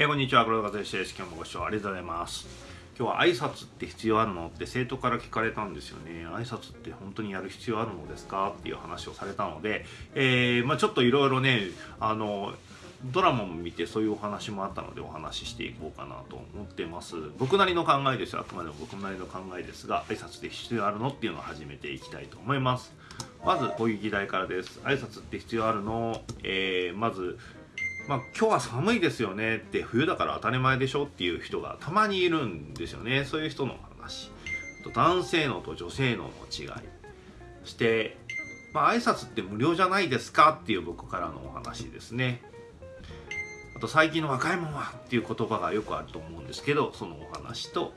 えー、こんにちは、黒田和義です。今日もご視聴ありがとうございます。今日は挨拶って必要あるのって生徒から聞かれたんですよね。挨拶って本当にやる必要あるのですか？っていう話をされたので、えー、まあ、ちょっといろいろね、あの、ドラマも見てそういうお話もあったのでお話ししていこうかなと思ってます。僕なりの考えですよ。あくまでも僕なりの考えですが、挨拶って必要あるのっていうのを始めていきたいと思います。まず、こういう議題からです。挨拶って必要あるの？えー、まず、まあ、今日は寒いですよねって冬だから当たり前でしょっていう人がたまにいるんですよね。そういう人の話。と男性のと女性のの違い。そして、まあ、挨拶って無料じゃないですかっていう僕からのお話ですね。あと最近の若いもんはっていう言葉がよくあると思うんですけどそのお話と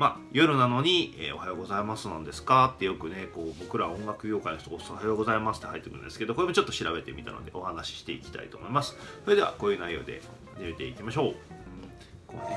まあ、夜なのに、えー、おはようございますなんですか？ってよくね、こう、僕ら音楽業界の人、おはようございますって入ってくるんですけど、これもちょっと調べてみたので、お話ししていきたいと思います。それでは、こういう内容で始めていきましょう。こうね。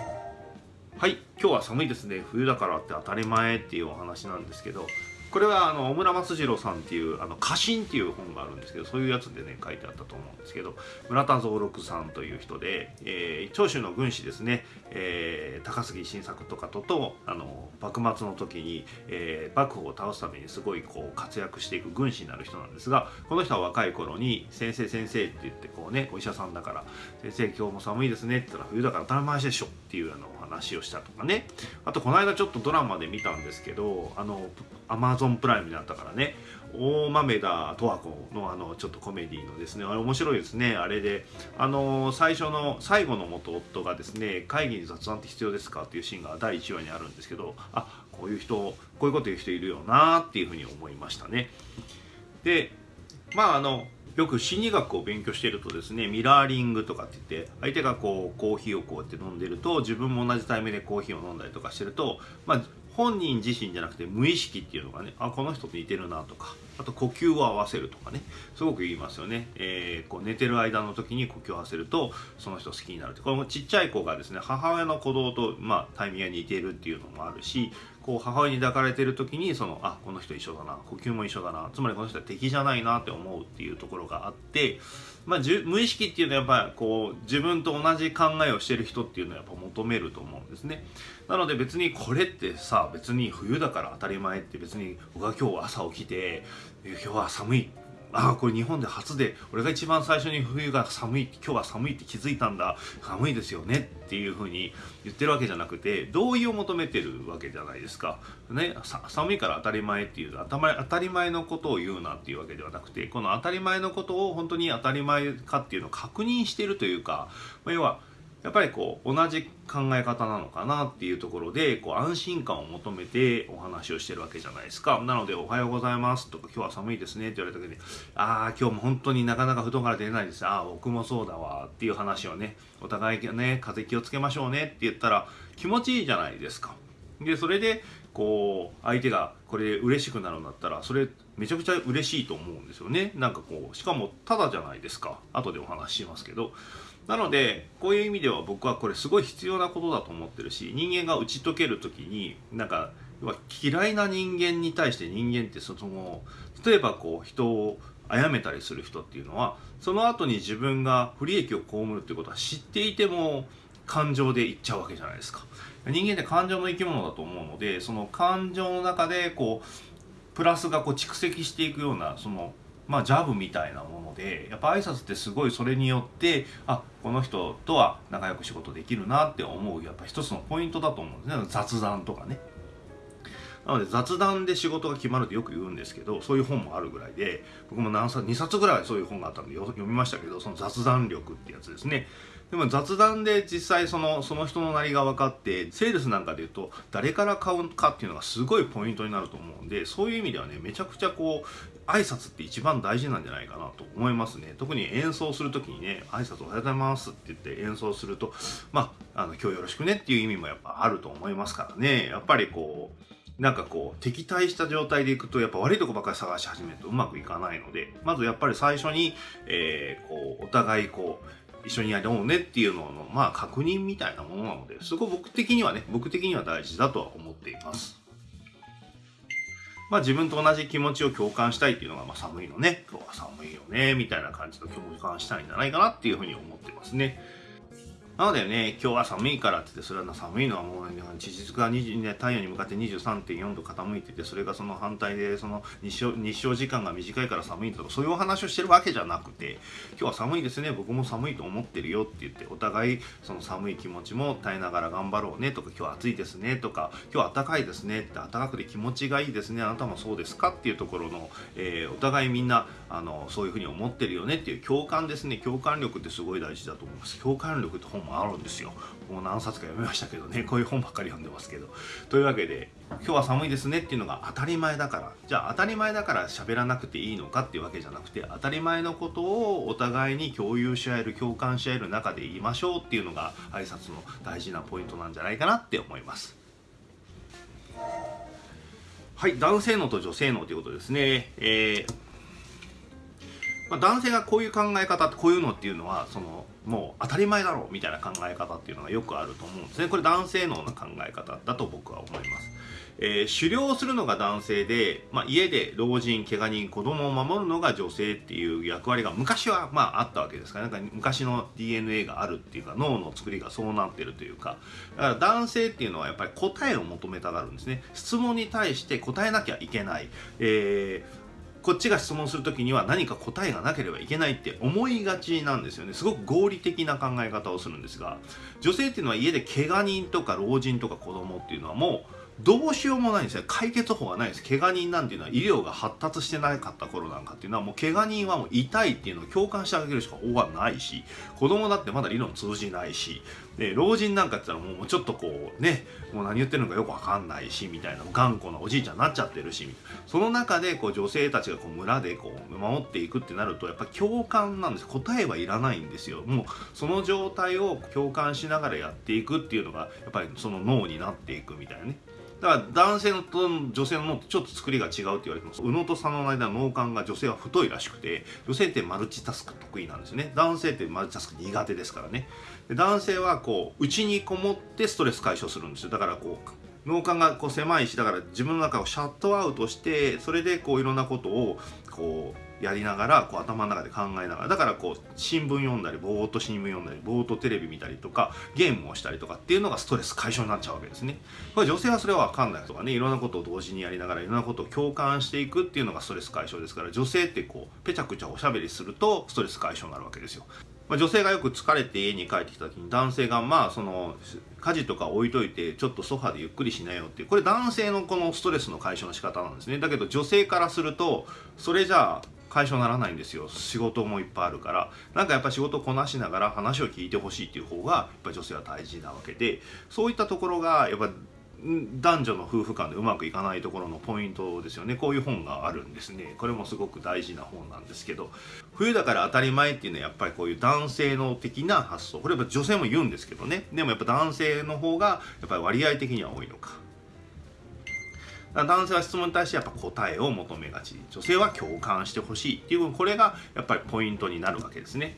はい、今日は寒いですね。冬だからって当たり前っていうお話なんですけど、これはあの小村松次郎さんっていう「あの家臣」っていう本があるんですけどそういうやつでね書いてあったと思うんですけど村田蔵六さんという人で、えー、長州の軍師ですね、えー、高杉晋作とかととあの幕末の時に、えー、幕府を倒すためにすごいこう活躍していく軍師になる人なんですがこの人は若い頃に「先生先生」って言ってこうねお医者さんだから「先生今日も寒いですね」って言ったら「冬だから当たり前でしょ」っていうあのお話をしたとかね。あとこの間ちょっとドラマで見たんですけどあのアマゾンプライムになったからね。大豆田十和子のあのちょっとコメディのですねあれ面白いですね。あれであの最初の最後の元夫がですね会議に雑談って必要ですかっていうシーンが第1話にあるんですけどあこういう人こういうこと言う人いるよなっていうふうに思いましたね。でまああのよく心理学を勉強しているとですねミラーリングとかって言って相手がこうコーヒーをこうやって飲んでると自分も同じタイミングでコーヒーを飲んだりとかしてると、まあ、本人自身じゃなくて無意識っていうのがねあこの人と似てるなとかあと呼吸を合わせるとかねすごく言いますよね、えー、こう寝てる間の時に呼吸を合わせるとその人好きになるってこれもちっちゃい子がですね母親の鼓動と、まあ、タイミングが似てるっていうのもあるしこう母親に抱かれてる時にそのあこの人一緒だな呼吸も一緒だなつまりこの人は敵じゃないなって思うっていうところがあってまあ、無意識っていうのはやっぱりこう自分と同じ考えをしてる人っていうのはやっぱ求めると思うんですね。なので別にこれってさ別に冬だから当たり前って別に僕は今日朝起きて今日は寒いああこれ日本で初で俺が一番最初に冬が寒い今日は寒いって気づいたんだ。寒いですよね。っていうふうに言ってるわけじゃなくて同意を求めてるわけじゃないですか、ね、寒いから当たり前っていう当たり前のことを言うなっていうわけではなくてこの当たり前のことを本当に当たり前かっていうのを確認してるというか、ま、要はやっぱりこう同じ考え方なのかなっていうところでこう安心感を求めてお話をしてるわけじゃないですか。なので「おはようございます」とか「今日は寒いですね」って言われた時に「ああ今日も本当になかなか布団から出れないです。ああ僕もそうだわ」っていう話をねお互いね風邪気をつけましょうねって言ったら気持ちいいじゃないですか。でそれでこう相手がこれで嬉しくなるんだったらそれめちゃくちゃ嬉しいと思うんですよね。なんかこうしかもただじゃないですか。後でお話ししますけど。なのでこういう意味では僕はこれすごい必要なことだと思ってるし人間が打ち解ける時になんか嫌いな人間に対して人間ってその例えばこう人を殺めたりする人っていうのはその後に自分が不利益を被るってことは知っていても感情で言っちゃうわけじゃないですか。人間って感情の生き物だと思うのでその感情の中でこうプラスがこう蓄積していくようなそのまあ、ジャブみたいなものでやっぱ挨拶ってすごいそれによってあこの人とは仲良く仕事できるなって思うやっぱ一つのポイントだと思うんですね雑談とかね。なので雑談で仕事が決まるってよく言うんですけどそういう本もあるぐらいで僕も何冊2冊ぐらいそういう本があったんで読みましたけどその雑談力ってやつですねでも雑談で実際そのその人のなりが分かってセールスなんかで言うと誰から買うかっていうのがすごいポイントになると思うんでそういう意味ではねめちゃくちゃこう挨拶って一番大事なんじゃないかなと思いますね特に演奏する時にね挨拶おはようございますって言って演奏するとまああの今日よろしくねっていう意味もやっぱあると思いますからねやっぱりこうなんかこう敵対した状態でいくとやっぱ悪いとこばっかり探し始めるとうまくいかないのでまずやっぱり最初に、えー、こうお互いこう一緒にやろうねっていうののまあ確認みたいなものなのですごい僕的にはね僕的には大事だとは思っています。まあ自分と同じ気持ちを共感したいっていうのが、まあ寒いのね、今日は寒いよね、みたいな感じの共感したいんじゃないかなっていうふうに思ってますね。なのでね、今日は寒いからって言って、それは寒いのはもう、ね、地軸が20、ね、太陽に向かって23.4度傾いてて、それがその反対で、その日照日照時間が短いから寒いとか、そういうお話をしてるわけじゃなくて、今日は寒いですね、僕も寒いと思ってるよって言って、お互いその寒い気持ちも耐えながら頑張ろうねとか、今日暑いですねとか、今日暖かいですねって、暖かくて気持ちがいいですね、あなたもそうですかっていうところの、えー、お互いみんなあのそういうふうに思ってるよねっていう共感ですね、共感力ってすごい大事だと思います。共感力って本あるんですよ。もう何冊か読みましたけどねこういう本ばっかり読んでますけど。というわけで今日は寒いですねっていうのが当たり前だから。じゃあ当たり前だから喋らなくていいのかっていうわけじゃなくて当たり前のことをお互いに共有し合える共感し合える中で言いましょうっていうのが挨拶の大事なポイントなんじゃないかなって思います。はい男性脳と女性脳ということですね。えーまあ、男性がこういう考え方こういうのっていうのはそのもう当たり前だろうみたいな考え方っていうのがよくあると思うんですね。これ男性脳の考え方だと僕は思います、えー、狩猟するのが男性で、まあ、家で老人怪我人子供を守るのが女性っていう役割が昔はまああったわけですからなんか昔の DNA があるっていうか脳の作りがそうなってるというか。だから男性っていうのはやっぱり答えを求めたがるんですね。質問に対して答えなきゃいけない、えーこっちが質問する時には何か答えがなければいけないって思いがちなんですよね。すごく合理的な考え方をするんですが女性っていうのは家で怪我人とか老人とか子供っていうのはもうどうしようもないんですよ。解決法はないです。怪我人なんていうのは医療が発達してなかった頃なんかっていうのはもう怪我人はもう痛いっていうのを共感してあげるしか方がないし子供だってまだ理論通じないしで老人なんかって言ったらもうちょっとこうねもう何言ってるのかよくわかんないしみたいな頑固なおじいちゃんになっちゃってるしその中でこう女性たちがこう村でこう守っていくってなるとやっぱ共感なんです。答えはいらないんですよ。もうその状態を共感しながらやっていくっていうのがやっぱりその脳になっていくみたいなね。だから男性と女性の脳ってちょっと作りが違うって言われてます。右脳と左脳の間の脳幹が女性は太いらしくて女性ってマルチタスク得意なんですね。男性ってマルチタスク苦手ですからね。男性はこう内にこもってストレス解消するんですよ。だからこう脳幹がこう狭いしだから自分の中をシャットアウトしてそれでこういろんなことをこうやりながらこう頭の中で考えながらだからこう新聞読んだりぼーっと新聞読んだりぼーっとテレビ見たりとかゲームをしたりとかっていうのがストレス解消になっちゃうわけですね。これ女性はそれは分かんないとかねいろんなことを同時にやりながらいろんなことを共感していくっていうのがストレス解消ですから女性ってこうぺちゃくちゃおしゃべりするとストレス解消になるわけですよ。まあ、女性がよく疲れて家に帰ってきた時に男性がまあその家事とか置いといてちょっとソファでゆっくりしなよっていう。これ男性のこのストレスの解消の仕方なんですね。だけど女性からするとそれじゃあ解消ならないんですよ。仕事もいっぱいあるから。なんかやっぱ仕事こなしながら話を聞いてほしいっていう方がやっぱ女性は大事なわけで。そういったところがやっぱ男女の夫婦間でうまくいかないところのポイントですよね。こういう本があるんですね。これもすごく大事な本なんですけど。冬だから当たり前っていうのはやっぱりこういう男性の的な発想。これは女性も言うんですけどね。でもやっぱ男性の方がやっぱり割合的には多いのか。男性は質問に対してやっぱ答えを求めがち。女性は共感してほしいっていうこれがやっぱりポイントになるわけですね。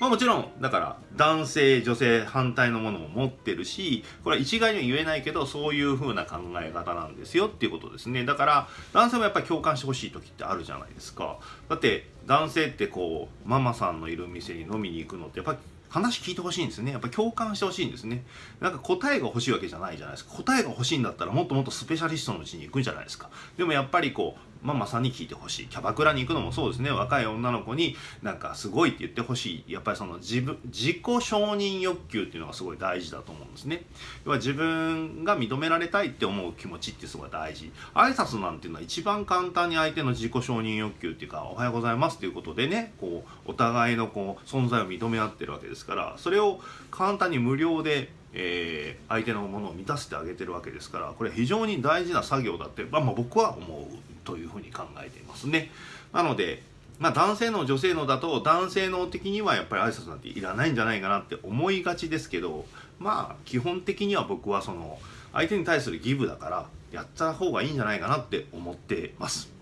まあ、もちろんだから男性女性反対のものも持ってるしこれは一概には言えないけどそういう風な考え方なんですよっていうことですね。だから男性もやっぱり共感してほしい時ってあるじゃないですか。だって男性ってこうママさんのいる店に飲みに行くのってやっぱり話聞いてほしいんですね。やっぱ共感してほしいんですね。なんか答えが欲しいわけじゃないじゃないですか。答えが欲しいんだったらもっともっとスペシャリストのうちに行くんじゃないですか。でもやっぱりこうママさに聞いてほしい。キャバクラに行くのもそうですね。若い女の子になんかすごいって言ってほしい。やっぱりその自分自己承認欲求っていうのがすごい大事だと思うんですね。要は自分が認められたいって思う気持ちってすごい大事。挨拶なんていうのは一番簡単に相手の自己承認欲求っていうかおはようございますっていうことでねこうお互いのこう存在を認め合ってるわけですからそれを簡単に無料でえー、相手のものを満たしてあげてるわけですからこれ非常に大事な作業だって、まあ、まあ僕は思うというふうに考えていますね。なので、まあ、男性の女性のだと男性の的にはやっぱり挨拶なんていらないんじゃないかなって思いがちですけどまあ基本的には僕はその相手に対するギブだからやった方がいいんじゃないかなって思ってます。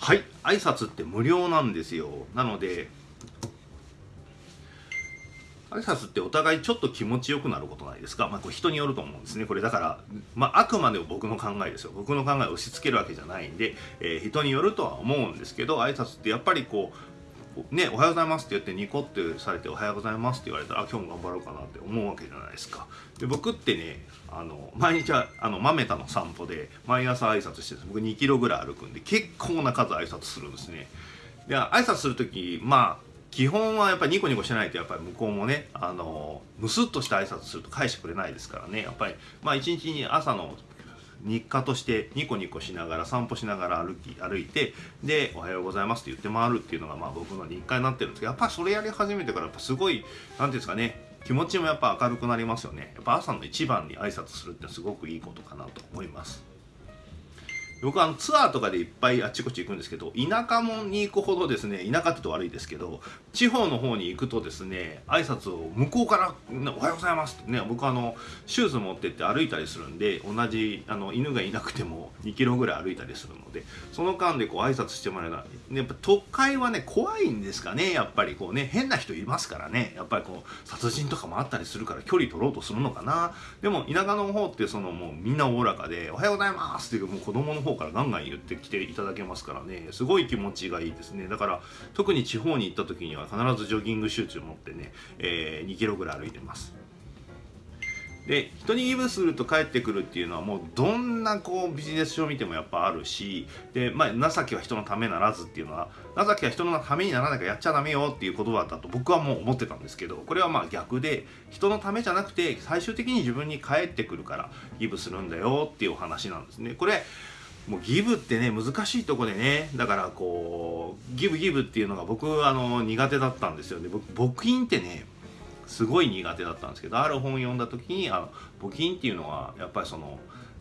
はい挨拶って無料なんですよなので挨拶ってお互いちょっと気持ちよくなることないですか、まあ、これ人によると思うんですね。これだから、まあ、あくまでも僕の考えですよ。僕の考えを押し付けるわけじゃないんで、えー、人によるとは思うんですけど挨拶ってやっぱりこうね、おはようございますって言ってニコってされておはようございますって言われたら今日も頑張ろうかなって思うわけじゃないですか。で僕ってねあの毎日はあの豆田の散歩で毎朝挨拶してる僕2キロぐらい歩くんで結構な数挨拶するんですね。で挨拶する時まあ基本はやっぱりニコニコしないとやっぱり向こうもねあのムスッとした挨拶すると返してくれないですからね。やっぱりまあ一日に朝の日課としてニコニコしながら散歩しながら歩き歩いてで「おはようございます」って言って回るっていうのがまあ僕の日課になってるんですけどやっぱそれやり始めてからやっぱすごい何ていうんですかね気持ちもやっぱ明るくなりますよね。やっぱ朝の一番に挨拶するってすごくいいことかなと思います。僕はあのツアーとかでいっぱいあっちこっち行くんですけど田舎もに行くほどですね田舎って言うと悪いですけど地方の方に行くとですね挨拶を向こうから「おはようございます」ってね僕あのシューズ持ってって歩いたりするんで同じあの犬がいなくても2キロぐらい歩いたりするのでその間でこう挨拶してもらえないやっぱ都会はね怖いんですかねやっぱりこうね変な人いますからねやっぱりこう殺人とかもあったりするから距離取ろうとするのかな。でも田舎の方ってそのもうみんなおおらかで「おはようございます」っていうもう子供の方からガンガン言ってきていただけますからね。すごい気持ちがいいですね。だから特に地方に行った時には必ずジョギングシューズ持ってね、えー、2キロぐらい歩いてます。で人にギブすると帰ってくるっていうのはもうどんなこうビジネス書を見てもやっぱあるしで、まあ、情けは人のためならずっていうのは情けは人のためにならなきゃやっちゃダメよっていう言葉だと僕はもう思ってたんですけどこれはまあ逆で人のためじゃなくて最終的に自分に返ってくるからギブするんだよっていうお話なんですね。これもうギブってね難しいとこでねだからこうギブギブっていうのが僕あの苦手だったんですよ。ね僕募金ってねすごい苦手だったんですけどある本読んだ時にあの募金っていうのはやっぱりその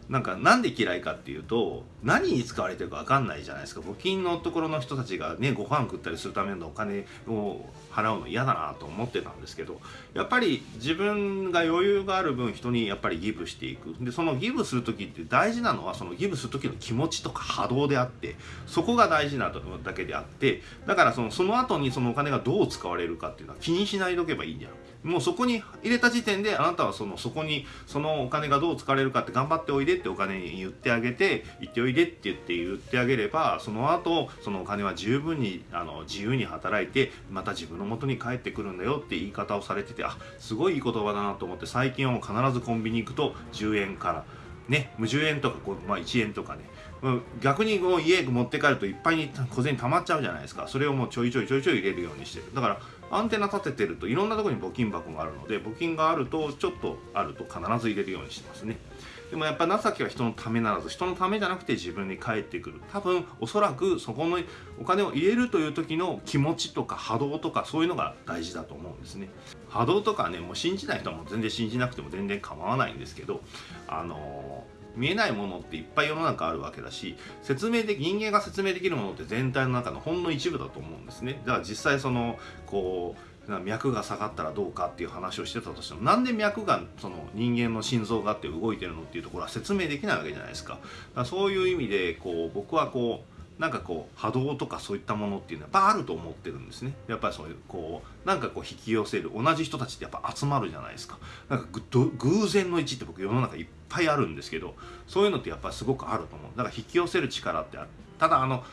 なんかなんで嫌いかっていうと何に使われてるか分かんないじゃないですか。募金のところの人たちがねご飯食ったりするためのお金を払うの嫌だなと思ってたんですけどやっぱり自分が余裕がある分人にやっぱりギブしていく。でそのギブする時って大事なのはそのギブする時の気持ちとか波動であってそこが大事なだけであってだからそのその後にそのお金がどう使われるかっていうのは気にしないでおけばいいんじゃん。もうそこに入れた時点であなたはそのそこにそのお金がどう使われるかって頑張っておいでってお金に言ってあげて行っておいでって言って言ってあげればその後そのお金は十分にあの自由に働いてまた自分の元に帰ってくるんだよって言い方をされててあすごいいい言葉だなと思って最近はもう必ずコンビニ行くと10円からね無10円とかこうまあ、1円とかね逆にこう家持って帰るといっぱいに小銭溜まっちゃうじゃないですか。それをもうちょいちょいちょいちょい入れるようにしてる。だからアンテナ立ててるといろんなとこに募金箱があるので募金があるとちょっとあると必ず入れるようにしてますね。でもやっぱ情けは人のためならず人のためじゃなくて自分に返ってくる。多分おそらくそこのお金を入れるという時の気持ちとか波動とかそういうのが大事だと思うんですね。波動とかねもう信じない人はも全然信じなくても全然構わないんですけどあのー見えないものっていっぱい世の中あるわけだし説明で人間が説明できるものって全体の中のほんの一部だと思うんですね。だから実際そのこう脈が下がったらどうかっていう話をしてたとしてもなんで脈がその人間の心臓があって動いてるのっていうところは説明できないわけじゃないですか。だからそういう意味でこう僕はこうなんかこう波動とかそういったものっていうのはやっぱあると思ってるんですね。やっぱりそういうこうなんかこう引き寄せる同じ人たちってやっぱ集まるじゃないですか。なんか偶然の位置って僕世の中いっぱいあるんですけどそういうのってやっぱすごくあると思う。だから引き寄せる力ってある。ただあの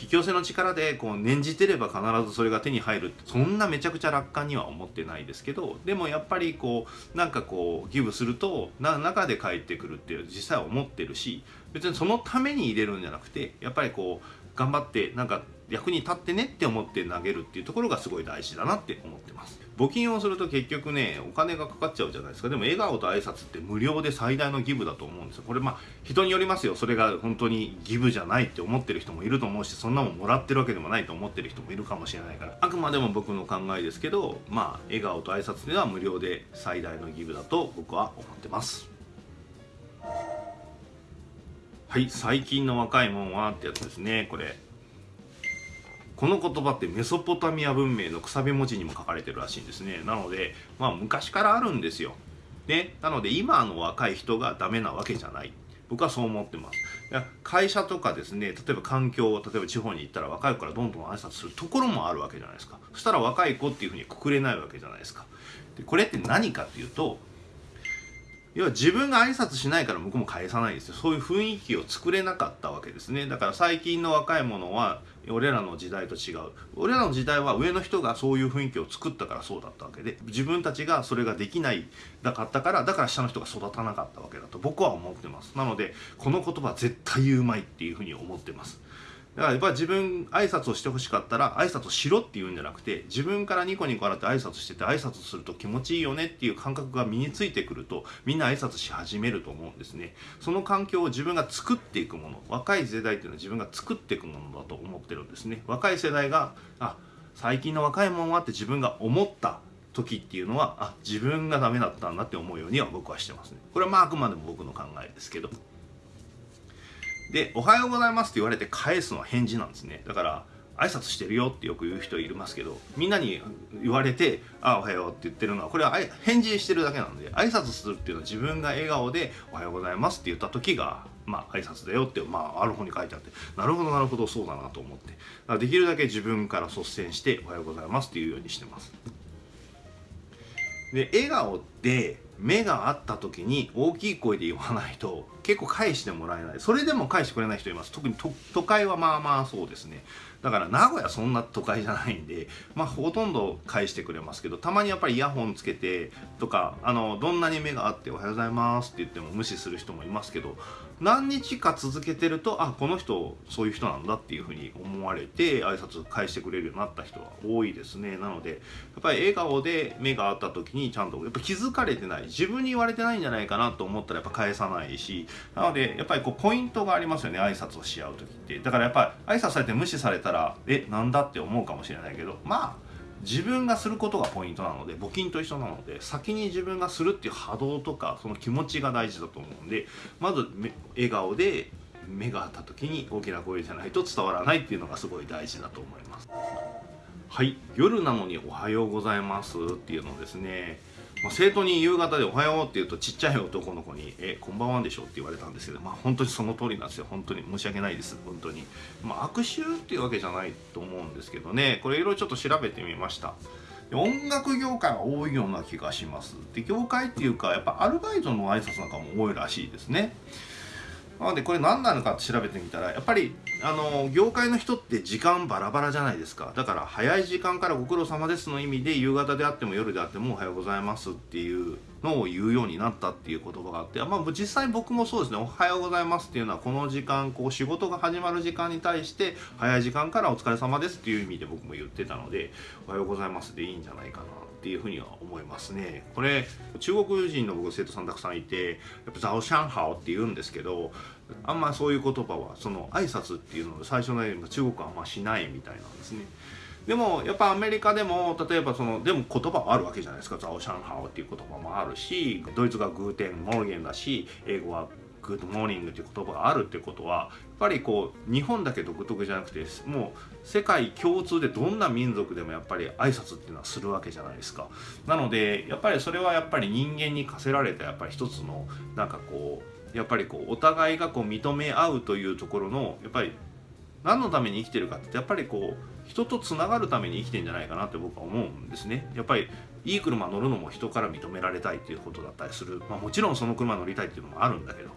引き寄せの力でこう念じてれば必ずそれが手に入るそんなめちゃくちゃ楽観には思ってないですけどでもやっぱりこうなんかこうギブするとな中で返ってくるっていう実際思ってるし別にそのために入れるんじゃなくてやっぱりこう頑張ってなんか役に立ってねって思って投げるっていうところがすごい大事だなって思ってます。募金をすると結局ねお金がかかっちゃうじゃないですか。でも笑顔と挨拶って無料で最大のギブだと思うんですよ。これまあ人によりますよ。それが本当にギブじゃないって思ってる人もいると思うしそんなもんもらってるわけでもないと思ってる人もいるかもしれないから。あくまでも僕の考えですけどまあ笑顔と挨拶では無料で最大のギブだと僕は思ってます。はい最近の若いもんはってやつですねこれ。この言葉ってメソポタミア文明のくさび文字にも書かれてるらしいんですね。なのでまあ昔からあるんですよ。ねなので今の若い人がダメなわけじゃない。僕はそう思ってます。会社とかですね例えば環境例えば地方に行ったら若い子からどんどん挨拶するところもあるわけじゃないですか。そしたら若い子っていうふうにくくれないわけじゃないですか。でこれって何かっていうと要は自分が挨拶しないから向こうも返さないですよ。そういう雰囲気を作れなかったわけですね。だから最近の若い者は俺らの時代と違う。俺らの時代は上の人がそういう雰囲気を作ったからそうだったわけで自分たちがそれができないだかったからだから下の人が育たなかったわけだと僕は思ってます。なのでこの言葉絶対言うまいっていうふうに思ってます。だからやっぱ自分挨拶をしてほしかったら挨拶しろっていうんじゃなくて自分からニコニコ笑って挨拶してて挨拶すると気持ちいいよねっていう感覚が身についてくるとみんな挨拶し始めると思うんですね。その環境を自分が作っていくもの若い世代っていうのは自分が作っていくものだと思ってるんですね。若い世代があ最近の若いもんはって自分が思った時っていうのはあ自分がダメだったんだって思うようには僕はしてますね。これはまああくまでも僕の考えですけど。で「おはようございます」って言われて返すのは返事なんですね。だから挨拶してるよってよく言う人いますけどみんなに言われて「あおはよう」って言ってるのはこれは返事してるだけなんで挨拶するっていうのは自分が笑顔で「おはようございます」って言った時がまあ挨拶だよって、まあ、ある方に書いてあってなるほどなるほどそうだなと思って。できるだけ自分から率先して「おはようございます」っていうようにしてます。で笑顔で目が合った時に大きい声で言わないと結構返してもらえない。それでも返してくれない人います。特に都会はまあまあそうですね。だから名古屋そんな都会じゃないんでまあほとんど返してくれますけどたまにやっぱりイヤホンつけてとかあのどんなに目があって「おはようございます」って言っても無視する人もいますけど何日か続けてるとあこの人そういう人なんだっていうふうに思われて挨拶返してくれるようになった人は多いですね。なのでやっぱり笑顔で目が合った時にちゃんとやっぱ気づかれてない。自分に言われてないんじゃないかなと思ったらやっぱ返さないし。なのでやっぱりこうポイントがありますよね挨拶をし合う時って。だからやっぱり挨拶されて無視されたらえなんだって思うかもしれないけど。まあ自分がすることがポイントなので募金と一緒なので先に自分がするっていう波動とかその気持ちが大事だと思うんでまず笑顔で目が合った時に大きな声じゃないと伝わらないっていうのがすごい大事だと思います。はい。夜なのにおはようございますっていうのですね。まあ、生徒に夕方で「おはよう」って言うとちっちゃい男の子に「えこんばんはんでしょ」って言われたんですけどまあ本当にその通りなんですよ。本当に申し訳ないです。本当に。まあ悪臭っていうわけじゃないと思うんですけどね。これいろいろちょっと調べてみました。音楽業界は多いような気がします。で業界っていうかやっぱアルバイトの挨拶なんかも多いらしいですね。なのでこれ何なのかって調べてみたらやっぱりあの業界の人って時間バラバラじゃないですか。だから早い時間からご苦労様ですの意味で夕方であっても夜であってもおはようございますっていうのを言うようになったっていう言葉があって、まあ、実際僕もそうですね。おはようございますっていうのはこの時間こう仕事が始まる時間に対して早い時間からお疲れ様ですっていう意味で僕も言ってたのでおはようございますでいいんじゃないかなっていうふうには思いますね。これ中国人の僕生徒さんたくさんいてやっぱ早上好 って言うんですけどあんまそういう言葉はその挨拶っていうのを最初のように中国はあんましないみたいなんですね。でもやっぱアメリカでも例えばそのでも言葉はあるわけじゃないですか早上好 っていう言葉もあるしドイツが Guten Morgen だし英語はGood morning っていう言葉があるってことはやっぱりこう日本だけ独特じゃなくてもう世界共通でどんな民族でもやっぱり挨拶っていうのはするわけじゃないですかなのでやっぱりそれはやっぱり人間に課せられたやっぱり一つのなんかこうやっぱりこうお互いがこう認め合うというところのやっぱり何のために生きてるかってやっぱりこう人とつながるために生きてんじゃないかなって僕は思うんですね。やっぱりいい車乗るのも人から認められたいっていうことだったりする、まあ、もちろんその車乗りたいっていうのもあるんだけど、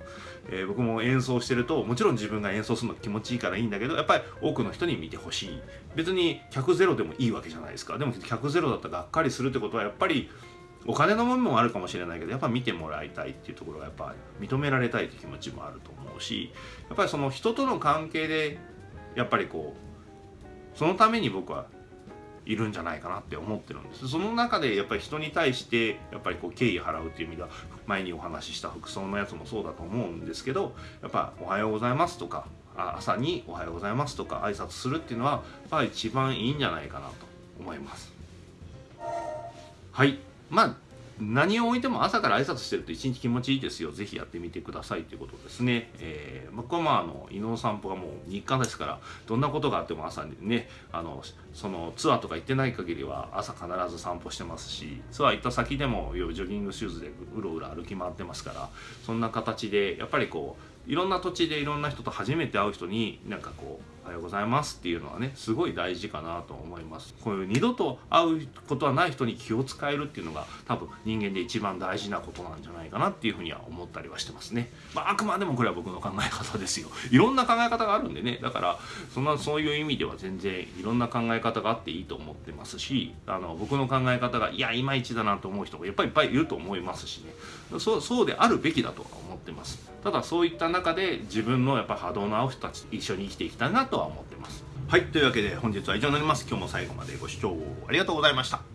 えー、僕も演奏してるともちろん自分が演奏するの気持ちいいからいいんだけどやっぱり多くの人に見てほしい。別に客ゼロでもいいわけじゃないですか。でも客ゼロだったらがっかりするってことはやっぱりお金の部分もあるかもしれないけどやっぱ見てもらいたいっていうところがやっぱ認められたいっていう気持ちもあると思うしやっぱりその人との関係でやっぱりこうそのために僕はいるんじゃないかなって思ってるんです。その中でやっぱり人に対してやっぱりこう敬意払うっていう意味では前にお話しした服装のやつもそうだと思うんですけどやっぱ「おはようございます」とか朝に「おはようございます」とか挨拶するっていうのはやっ一番いいんじゃないかなと思います。はい。まあ何を置いても朝から挨拶してると一日気持ちいいですよ。ぜひやってみてくださいということですね。えー、僕はまあ、あの、犬の散歩がもう日課ですから、どんなことがあっても朝にね、あの、そのツアーとか行ってない限りは朝必ず散歩してますし、ツアー行った先でもジョギングシューズでうろうろ歩き回ってますから、そんな形で、やっぱりこう、いろんな土地でいろんな人と初めて会う人になんかこうはようございますっていうのはねすごい大事かなと思います。こういう二度と会うことはない人に気を使えるっていうのが多分人間で一番大事なことなんじゃないかなっていうふうには思ったりはしてますね、まあ、あくまでもこれは僕の考え方ですよ。いろんな考え方があるんでね。だからそんなそういう意味では全然いろんな考え方があっていいと思ってますしあの僕の考え方がいやいまいちだなと思う人がやっぱりいっぱいいると思いますしね。そうそうであるべきだとは思ってます。ただそういった中で自分のやっぱ波動の合う人たち一緒に生きていきたいなとは思ってます。はいというわけで本日は以上になります。今日も最後までご視聴ありがとうございました。